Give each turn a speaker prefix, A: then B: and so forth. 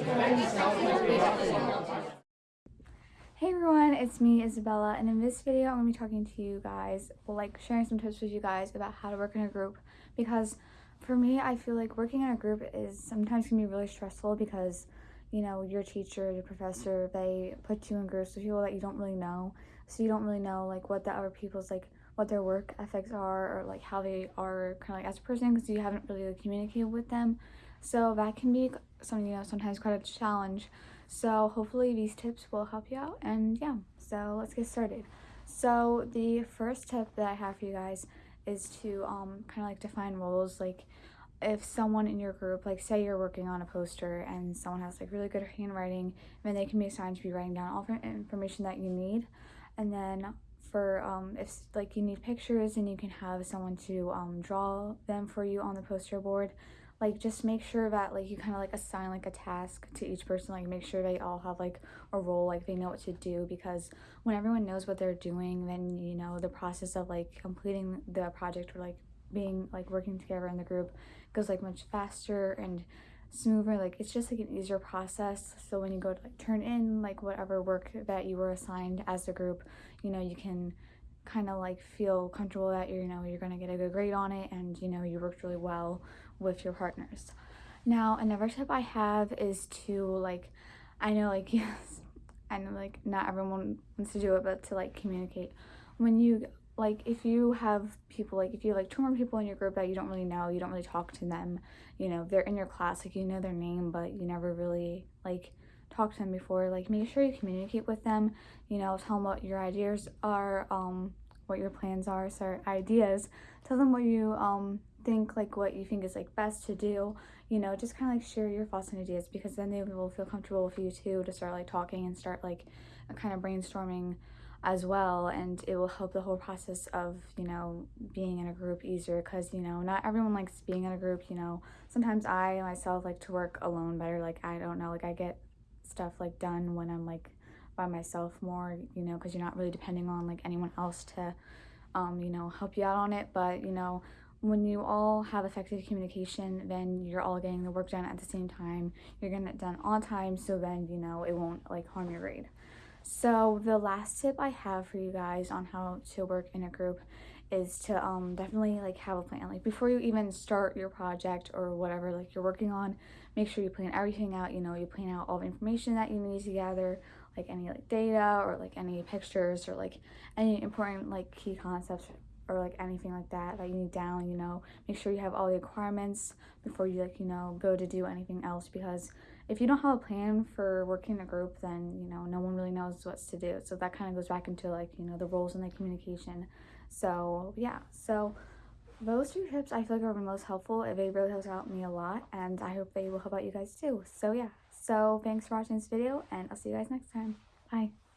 A: Hey everyone, it's me Isabella and in this video I'm going to be talking to you guys, like sharing some tips with you guys about how to work in a group because for me I feel like working in a group is sometimes can be really stressful because you know your teacher, your professor, they put you in groups with people that you don't really know so you don't really know like what the other people's like what their work ethics are or like how they are kind of like as a person because you haven't really like, communicated with them so that can be something you know sometimes quite a challenge. So hopefully these tips will help you out and yeah, so let's get started. So the first tip that I have for you guys is to um, kind of like define roles. Like if someone in your group like say you're working on a poster and someone has like really good handwriting then they can be assigned to be writing down all the information that you need. And then for um, if like you need pictures and you can have someone to um, draw them for you on the poster board like just make sure that like you kind of like assign like a task to each person like make sure they all have like a role like they know what to do because when everyone knows what they're doing then you know the process of like completing the project or like being like working together in the group goes like much faster and smoother like it's just like an easier process. So when you go to like turn in like whatever work that you were assigned as a group you know you can kind of like feel comfortable that you know you're gonna get a good grade on it and you know you worked really well with your partners. Now another tip i have is to like i know like yes i know like not everyone wants to do it but to like communicate. When you like if you have people like if you like two more people in your group that you don't really know you don't really talk to them you know they're in your class like you know their name but you never really like talk to them before like make sure you communicate with them. You know tell them what your ideas are um what your plans are sorry ideas. Tell them what you um think like what you think is like best to do you know just kind of like share your thoughts and ideas because then they will feel comfortable with you too to start like talking and start like kind of brainstorming as well. And it will help the whole process of you know being in a group easier because you know not everyone likes being in a group you know. Sometimes i myself like to work alone better. Like i don't know like i get stuff like done when i'm like by myself more you know because you're not really depending on like anyone else to um you know help you out on it. But you know when you all have effective communication then you're all getting the work done at the same time. You're getting it done on time so then you know it won't like harm your grade. So the last tip i have for you guys on how to work in a group is to um definitely like have a plan. Like before you even start your project or whatever like you're working on make sure you plan everything out. You know you plan out all the information that you need to gather like any like data or like any pictures or like any important like key concepts or like anything like that that you need down you know make sure you have all the requirements before you like you know go to do anything else because if you don't have a plan for working in a group then you know no one really knows what's to do. So that kind of goes back into like you know the roles and the communication. So yeah. So those two tips i feel like are the most helpful. They really helped out me a lot and i hope they will help out you guys too. So yeah. So thanks for watching this video and i'll see you guys next time. Bye